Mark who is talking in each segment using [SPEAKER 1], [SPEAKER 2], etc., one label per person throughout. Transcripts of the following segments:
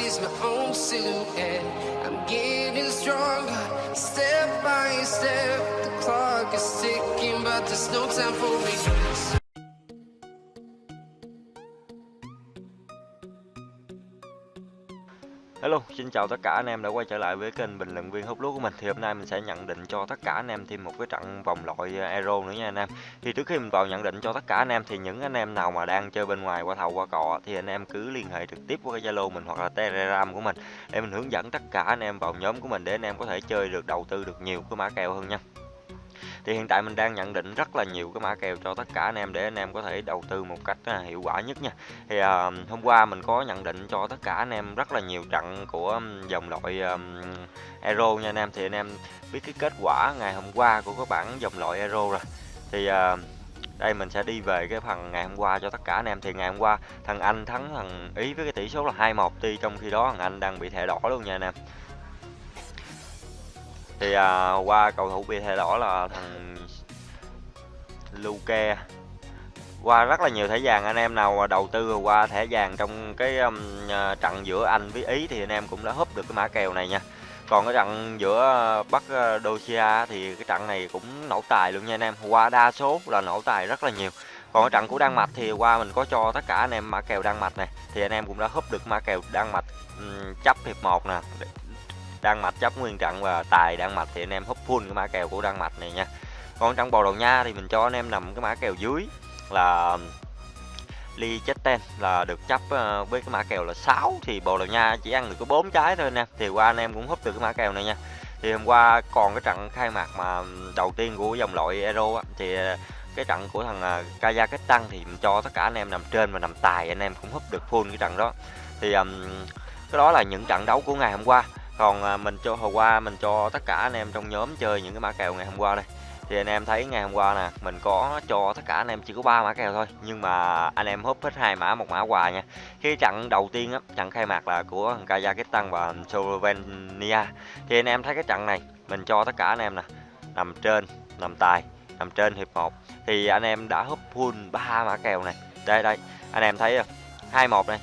[SPEAKER 1] sees my own silhouette. I'm getting stronger, step by step. The clock is ticking, but there's no time for regrets.
[SPEAKER 2] Hello, xin chào tất cả anh em đã quay trở lại với kênh bình luận viên hút lúa của mình. Thì hôm nay mình sẽ nhận định cho tất cả anh em thêm một cái trận vòng loại ờ, Euro nữa nha anh em. Thì trước khi mình vào nhận định cho tất cả anh em thì những anh em nào mà đang chơi bên ngoài qua thầu qua cọ thì anh em cứ liên hệ trực tiếp với cái Zalo mình hoặc là Telegram của mình để mình hướng dẫn tất cả anh em vào nhóm của mình để anh em có thể chơi được đầu tư được nhiều cái mã kèo hơn nha thì hiện tại mình đang nhận định rất là nhiều cái mã kèo cho tất cả anh em để anh em có thể đầu tư một cách à, hiệu quả nhất nha. Thì à, hôm qua mình có nhận định cho tất cả anh em rất là nhiều trận của dòng loại um, Euro nha anh em. Thì anh em biết cái kết quả ngày hôm qua của các bản dòng loại Euro rồi. Thì à, đây mình sẽ đi về cái phần ngày hôm qua cho tất cả anh em. Thì ngày hôm qua thằng Anh thắng thằng Ý với cái tỷ số là 2-1 tuy trong khi đó thằng Anh đang bị thẻ đỏ luôn nha anh em thì à, qua cầu thủ bị thay đỏ là thằng Luke qua rất là nhiều thẻ vàng anh em nào đầu tư qua thẻ vàng trong cái um, à, trận giữa Anh với Ý thì anh em cũng đã húp được cái mã kèo này nha. Còn cái trận giữa Bắc à, Dosia thì cái trận này cũng nổ tài luôn nha anh em. Qua đa số là nổ tài rất là nhiều. Còn cái trận của Đan Mạch thì qua mình có cho tất cả anh em mã kèo Đan Mạch này thì anh em cũng đã húp được mã kèo Đan Mạch um, chấp hiệp 1 nè Đan Mạch chấp nguyên trận và tài Đan Mạch thì anh em húp full cái mã kèo của Đan Mạch này nha. Còn trong Bồ Đào Nha thì mình cho anh em nằm cái mã kèo dưới là ly Chetten là được chấp ờ, với cái mã kèo là 6 thì Bồ Đào Nha chỉ ăn được có 4 trái thôi nè thì qua anh em cũng húp được cái mã kèo này nha. Thì hôm qua còn cái trận khai mạc mà đầu tiên của dòng loại Euro á, thì ờ, cái trận của thằng ờ, Kazakhstan thì mình cho tất cả anh em nằm trên và nằm tài anh em cũng húp được full cái trận đó. Thì um, cái đó là những trận đấu của ngày hôm qua còn à, mình cho, hồi qua mình cho tất cả anh em trong nhóm chơi những cái mã kèo ngày hôm qua đây. Thì anh em thấy ngày hôm qua nè, mình có cho tất cả anh em chỉ có ba mã kèo thôi, nhưng mà anh em húp hết hai mã, một mã quà nha. Khi trận đầu tiên á trận khai mạc là của Kazakhstan và Slovenia. Thì anh em thấy cái trận này, mình cho tất cả anh em nè, nằm trên, nằm tài, nằm trên hiệp 1 thì anh em đã húp full ba mã kèo này. Đây đây, anh em thấy hai một này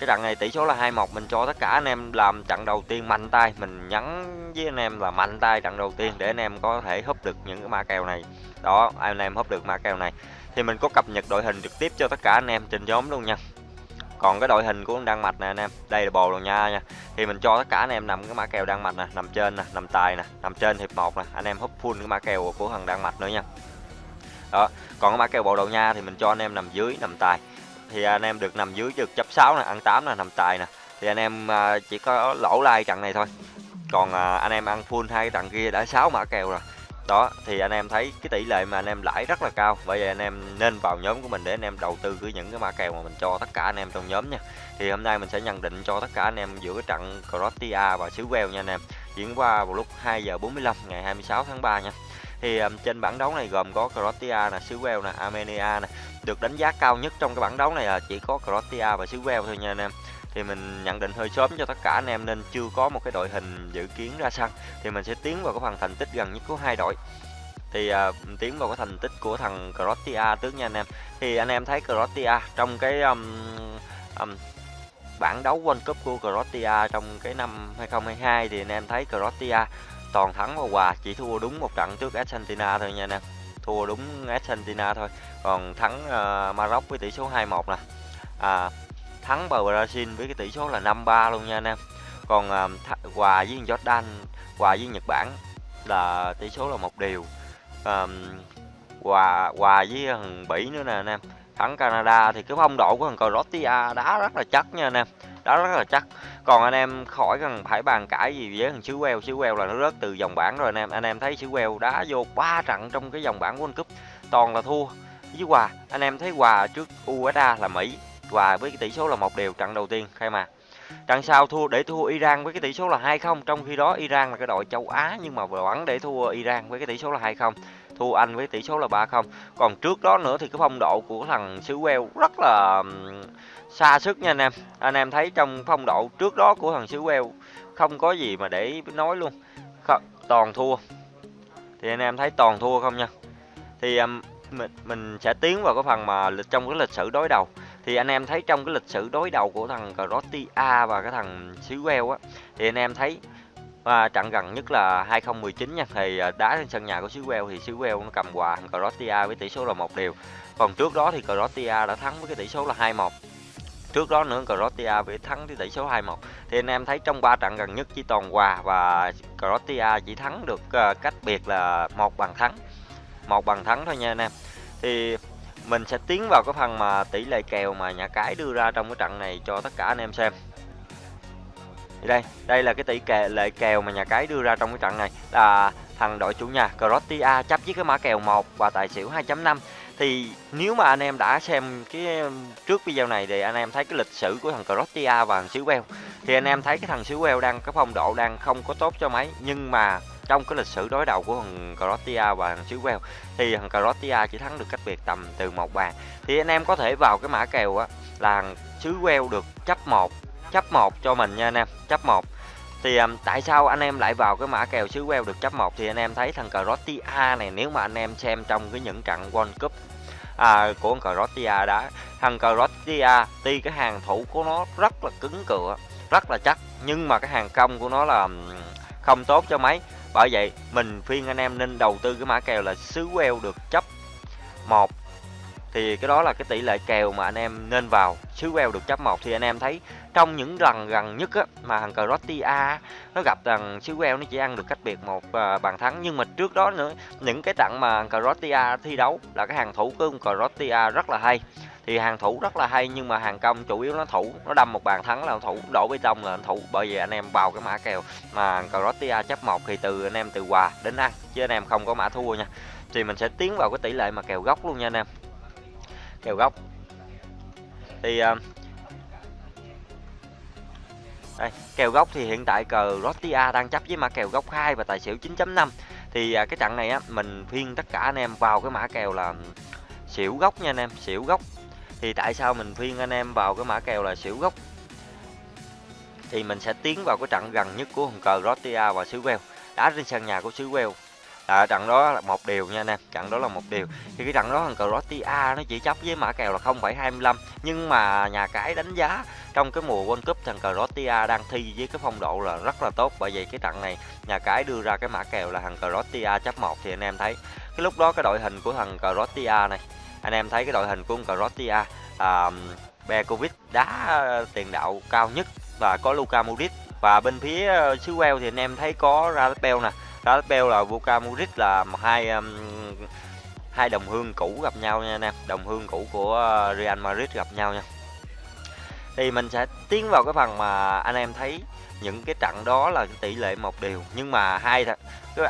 [SPEAKER 2] cái trận này tỷ số là 2-1 mình cho tất cả anh em làm trận đầu tiên mạnh tay. Mình nhắn với anh em là mạnh tay trận đầu tiên để anh em có thể húp được những cái mã kèo này. Đó, anh em húp được mã kèo này. Thì mình có cập nhật đội hình trực tiếp cho tất cả anh em trên nhóm luôn nha. Còn cái đội hình của đan mạch nè anh em, đây là bồ rồi nha nha. Thì mình cho tất cả anh em nằm cái mã kèo đan mạch nè, nằm trên nè, nằm tài nè, nằm trên hiệp 1 nè. Anh em húp full cái mã kèo của thằng đan mạch nữa nha. Đó, còn cái mã kèo bồ đầu nha thì mình cho anh em nằm dưới, nằm tài thì anh em được nằm dưới được chấp 6 nè, ăn 8 nè, nằm tài nè. Thì anh em à, chỉ có lỗ lai trận này thôi. Còn à, anh em ăn full hai trận kia đã 6 mã kèo rồi. Đó, thì anh em thấy cái tỷ lệ mà anh em lãi rất là cao. Bởi vậy anh em nên vào nhóm của mình để anh em đầu tư với những cái mã kèo mà mình cho tất cả anh em trong nhóm nha. Thì hôm nay mình sẽ nhận định cho tất cả anh em giữa cái trận Croatia và xứ Wales nha anh em. Diễn qua vào lúc 2 giờ 45 ngày 26 tháng 3 nha thì um, trên bảng đấu này gồm có Croatia nè, xứ Wales nè, Armenia nè. Được đánh giá cao nhất trong cái bảng đấu này là chỉ có Croatia và xứ Wales thôi nha anh em. Thì mình nhận định hơi sớm cho tất cả anh em nên chưa có một cái đội hình dự kiến ra sân. Thì mình sẽ tiến vào cái phần thành tích gần nhất của hai đội thì uh, tiến vào cái thành tích của thằng Croatia trước nha anh em thì anh em thấy Croatia trong cái um, um, bảng đấu World Cup của Croatia trong cái năm 2022 thì anh em thấy Croatia toàn thắng và hòa chỉ thua đúng một trận trước Argentina thôi nha anh em. Thua đúng Argentina thôi. Còn thắng uh, Maroc với tỷ số 2-1 nè. À, thắng bờ Brazil với cái tỷ số là 5-3 luôn nha anh em. Còn uh, hòa với Jordan hòa với Nhật Bản là tỷ số là một điều. Um, hòa hòa với thằng Bỉ nữa nè anh em. Thắng Canada thì cái phong độ của thằng Croatia đá rất là chắc nha anh em đó rất là chắc. Còn anh em khỏi cần phải bàn cãi gì với thằng xứ Wales xứ Wales là nó rớt từ dòng bảng rồi anh em. Anh em thấy xứ Wales đá vô ba trận trong cái dòng bảng World Cup, toàn là thua. Với hòa, anh em thấy hòa trước USA là Mỹ, hòa với cái tỷ số là một đều trận đầu tiên khai mạc trận sau thua, để thua Iran với cái tỷ số là 2-0 trong khi đó Iran là cái đội châu Á, nhưng mà vẫn để thua Iran với cái tỷ số là 2-0 thua Anh với tỷ số là 3-0 còn trước đó nữa thì cái phong độ của thằng xứ Wales rất là xa sức nha anh em. Anh em thấy trong phong độ trước đó của thằng xứ Wales không có gì mà để nói luôn. Không, toàn thua. Thì anh em thấy toàn thua không nha? Thì um, mình, mình sẽ tiến vào cái phần mà trong cái lịch sử đối đầu. Thì anh em thấy trong cái lịch sử đối đầu của thằng Croatia và cái thằng xứ Wales á thì anh em thấy và trận gần nhất là 2019 nha. Thì à, đá trên sân nhà của xứ Wales thì xứ Wales nó cầm hòa thằng Croatia với tỷ số là một đều. Còn trước đó thì Croatia đã thắng với cái tỷ số là 2-1 trước đó nữa Croatia với thắng với tỷ số 2-1 thì anh em thấy trong ba trận gần nhất chỉ toàn hòa và Croatia chỉ thắng được à, cách biệt là một bàn thắng. Một bàn thắng thôi nha anh em. Thì mình sẽ tiến vào cái phần mà tỷ lệ kèo mà nhà cái đưa ra trong cái trận này cho tất cả anh em xem thì đây đây là cái tỷ kè, lệ kèo mà nhà cái đưa ra trong cái trận này. Là thằng đội chủ nhà Croatia chấp với cái mã kèo 1 và tài xỉu 2.5 thì nếu mà anh em đã xem cái trước video này thì anh em thấy cái lịch sử của thằng Croatia và thằng xứ Wales thì anh em thấy cái thằng xứ Wales đang cái phong độ đang không có tốt cho mấy. Nhưng mà trong cái lịch sử đối đầu của thằng Croatia và thằng xứ Wales thì thằng Croatia chỉ thắng được cách biệt tầm từ một bàn. Thì anh em có thể vào cái mã kèo á là xứ Wales được chấp 1 chấp 1 cho mình nha anh em chấp 1 thì um, tại sao anh em lại vào cái mã kèo xứ Wales được chấp 1 thì anh em thấy thằng Croatia này nếu mà anh em xem trong cái những trận World Cup à, của Croatia đã thằng Croatia tuy cái hàng thủ của nó rất là cứng cựa rất là chắc nhưng mà cái hàng công của nó là không tốt cho mấy. Bởi vậy mình khuyên anh em nên đầu tư cái mã kèo là xứ Wales được chấp 1 thì cái đó là cái tỷ lệ kèo mà anh em nên vào xứ Wales được chấp 1 thì anh em thấy trong những lần gần nhất á, mà thằng Croatia nó gặp thằng xứ Wales nó chỉ ăn được cách biệt một uh, bàn thắng. Nhưng mà trước đó nữa những cái trận mà Croatia thi đấu là cái hàng thủ của Croatia rất là hay. Thì hàng thủ rất là hay nhưng mà hàng công chủ yếu nó thủ nó đâm một bàn thắng là thủ đổ bê tông là thủ. Bởi vì anh em vào cái mã kèo mà Croatia chấp một thì từ anh em từ hòa đến ăn chứ anh em không có mã thua nha. Thì mình sẽ tiến vào cái tỷ lệ mà kèo góc luôn nha anh em. Kèo góc thì uh, đây, kèo góc thì hiện tại cờ Rotia đang chấp với mã kèo góc 2 và tài xỉu 9.5 thì à, cái trận này á mình phiên tất cả anh em vào cái mã kèo là xỉu góc nha anh em xỉu góc thì tại sao mình phiên anh em vào cái mã kèo là xỉu góc thì mình sẽ tiến vào cái trận gần nhất của hồng cờ Rotia và xứ Wales đá trên sân nhà của xứ Wales à, trận đó là một điều nha anh em trận đó là một điều. Thì cái trận đó thằng Croatia nó chỉ chấp với mã kèo là 0,25 nhưng mà nhà cái đánh giá trong cái mùa World Cup thằng Croatia đang thi với cái phong độ là rất là tốt. Bởi vậy cái trận này nhà cái đưa ra cái mã kèo là thằng Croatia chấp một thì anh em thấy. Cái lúc đó cái đội hình của thằng Croatia này anh em thấy cái đội hình của thằng Croatia à, Bekovic đá à, tiền đạo cao nhất và có Luka Modric. Và bên phía à, xứ Wales thì anh em thấy có Rapel nè Rapel là Vuka Modric là hai um, hai đồng hương cũ gặp nhau nha anh em. Đồng hương cũ của uh, Real Madrid gặp nhau nha. Thì mình sẽ tiến vào cái phần mà anh em thấy những cái trận đó là tỷ lệ một điều nhưng mà hai thật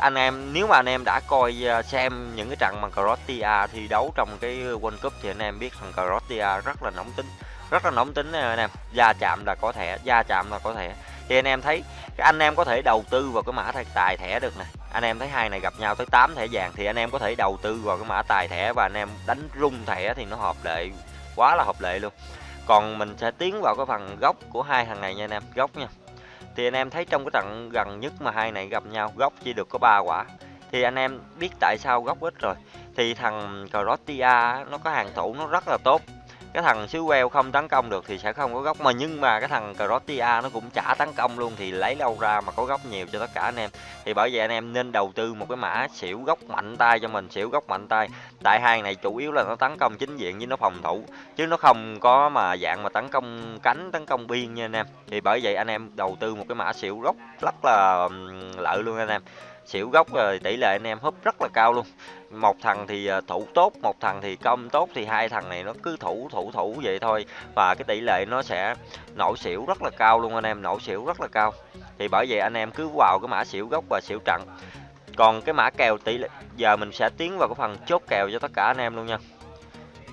[SPEAKER 2] anh em nếu mà anh em đã coi uh, xem những cái trận mà Croatia thi đấu trong cái World Cup thì anh em biết thằng Croatia rất là nóng tính rất là nóng tính anh em. Da chạm là có thể da chạm là có thể thì anh em thấy anh em có thể đầu tư vào cái mã tài thẻ được nè. Anh em thấy hai này gặp nhau tới 8 thẻ vàng thì anh em có thể đầu tư vào cái mã tài thẻ và anh em đánh rung thẻ thì nó hợp lệ, quá là hợp lệ luôn. Còn mình sẽ tiến vào cái phần góc của hai thằng này nha anh em góc nha. Thì anh em thấy trong cái trận gần nhất mà hai này gặp nhau góc chỉ được có ba quả. Thì anh em biết tại sao góc ít rồi. Thì thằng Croatia nó có hàng thủ nó rất là tốt cái thằng xứ Wales không tấn công được thì sẽ không có góc mà nhưng mà cái thằng Croatia nó cũng chả tấn công luôn thì lấy đâu ra mà có góc nhiều cho tất cả anh em. Thì bởi vậy anh em nên đầu tư một cái mã xỉu góc mạnh tay cho mình, xỉu góc mạnh tay. Tại hai này chủ yếu là nó tấn công chính diện với nó phòng thủ, chứ nó không có mà dạng mà tấn công cánh, tấn công biên nha anh em. Thì bởi vậy anh em đầu tư một cái mã xỉu góc rất là lợi luôn anh em. Xỉu góc rồi tỷ lệ anh em húp rất là cao luôn một thằng thì ờ, thủ tốt, một thằng thì công tốt thì hai thằng này nó cứ thủ thủ thủ vậy thôi. Và cái tỷ lệ nó sẽ nổ xỉu rất là cao luôn anh em, nổ xỉu rất là cao. Thì bởi vậy anh em cứ vào cái mã xỉu gốc và xỉu trận. Còn cái mã kèo tỷ lệ, giờ mình sẽ tiến vào cái phần chốt kèo cho tất cả anh em luôn nha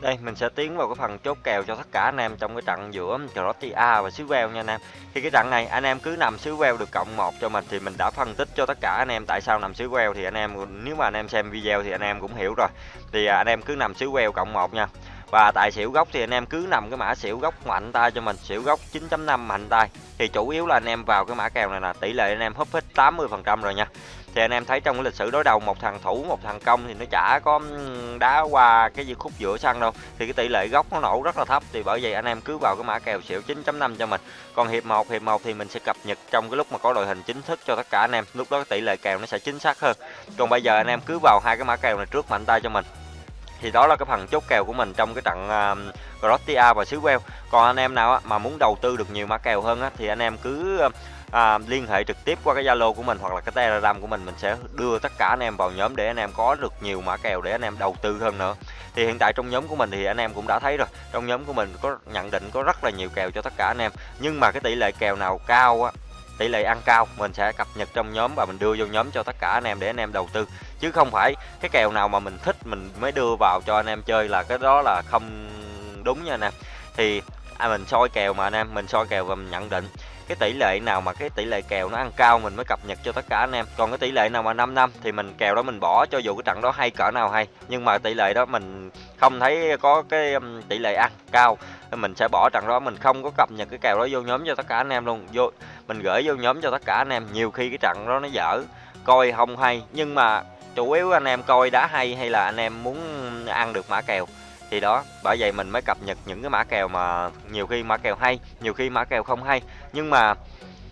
[SPEAKER 2] đây mình sẽ tiến vào cái phần chốt kèo cho tất cả anh em trong cái trận giữa Croatia và xứ Wales nha anh em. Thì cái trận này anh em cứ nằm xứ Wales được cộng 1 cho mình thì mình đã phân tích cho tất cả anh em tại sao nằm xứ Wales thì anh em nếu mà anh em xem video thì anh em cũng hiểu rồi. Thì anh em cứ nằm xứ Wales cộng 1 nha. Và tại xỉu gốc thì anh em cứ nằm cái mã xỉu gốc mạnh tay cho mình, xỉu gốc 9.5 mạnh tay. Thì chủ yếu là anh em vào cái mã kèo này là tỷ lệ anh em húp hết 80% rồi nha thì anh em thấy trong cái lịch sử đối đầu một thằng thủ một thằng công thì nó chả có đá qua cái gì khúc giữa sân đâu. Thì cái tỷ lệ góc nó nổ rất là thấp thì bởi vậy anh em cứ vào cái mã kèo xỉu 9.5 cho mình. Còn hiệp 1 hiệp 1 thì mình sẽ cập nhật trong cái lúc mà có đội hình chính thức cho tất cả anh em. Lúc đó tỷ lệ kèo nó sẽ chính xác hơn. Còn bây giờ anh em cứ vào hai cái mã kèo này trước mạnh tay cho mình. Thì đó là cái phần chốt kèo của mình trong cái trận uh, Croatia và xứ Wales còn anh em nào mà muốn đầu tư được nhiều mã kèo hơn á, thì anh em cứ à, liên hệ trực tiếp qua cái Zalo của mình hoặc là cái Telegram của mình mình sẽ đưa tất cả anh em vào nhóm để anh em có được nhiều mã kèo để anh em đầu tư hơn nữa. Thì hiện tại trong nhóm của mình thì anh em cũng đã thấy rồi trong nhóm của mình có nhận định có rất là nhiều kèo cho tất cả anh em. Nhưng mà cái tỷ lệ kèo nào cao á tỷ lệ ăn cao mình sẽ cập nhật trong nhóm và mình đưa vô nhóm cho tất cả anh em để anh em đầu tư. Chứ không phải cái kèo nào mà mình thích mình mới đưa vào cho anh em chơi là cái đó là không đúng nha anh em. Thì à, mình soi kèo mà anh em mình soi kèo và mình nhận định cái tỷ lệ nào mà cái tỷ lệ kèo nó ăn cao mình mới cập nhật cho tất cả anh em. Còn cái tỷ lệ nào mà 5 năm thì mình kèo đó mình bỏ cho dù cái trận đó hay cỡ nào hay. Nhưng mà tỷ lệ đó mình không thấy có cái um, tỷ lệ ăn cao. Mình sẽ bỏ trận đó, mình không có cập nhật cái kèo đó vô nhóm cho tất cả anh em luôn. Vô, mình gửi vô nhóm cho tất cả anh em. Nhiều khi cái trận đó nó dở, coi không hay. Nhưng mà chủ yếu anh em coi đá hay hay là anh em muốn ăn được mã kèo thì đó, bởi vậy mình mới cập nhật những cái mã kèo mà nhiều khi mã kèo hay, nhiều khi mã kèo không hay. Nhưng mà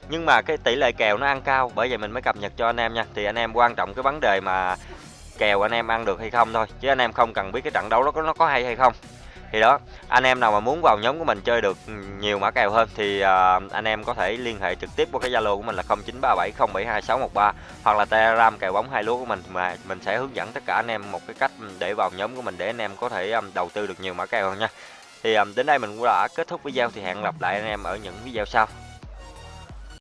[SPEAKER 2] nhưng mà cái tỷ lệ kèo nó ăn cao, bởi vậy mình mới cập nhật cho anh em nha. Thì anh em quan trọng cái vấn đề mà kèo anh em ăn được hay không thôi, chứ anh em không cần biết cái trận đấu đó có, nó có hay hay không thì đó anh em nào mà muốn vào nhóm của mình chơi được nhiều mã kèo hơn thì uh, anh em có thể liên hệ trực tiếp qua cái zalo của mình là 0937072613 hoặc là telegram kèo bóng hai lúa của mình mà mình sẽ hướng dẫn tất cả anh em một cái cách để vào nhóm của mình để anh em có thể um, đầu tư được nhiều mã kèo hơn nha. Thì um, đến đây mình cũng đã kết thúc video thì hẹn gặp lại anh em ở những video sau.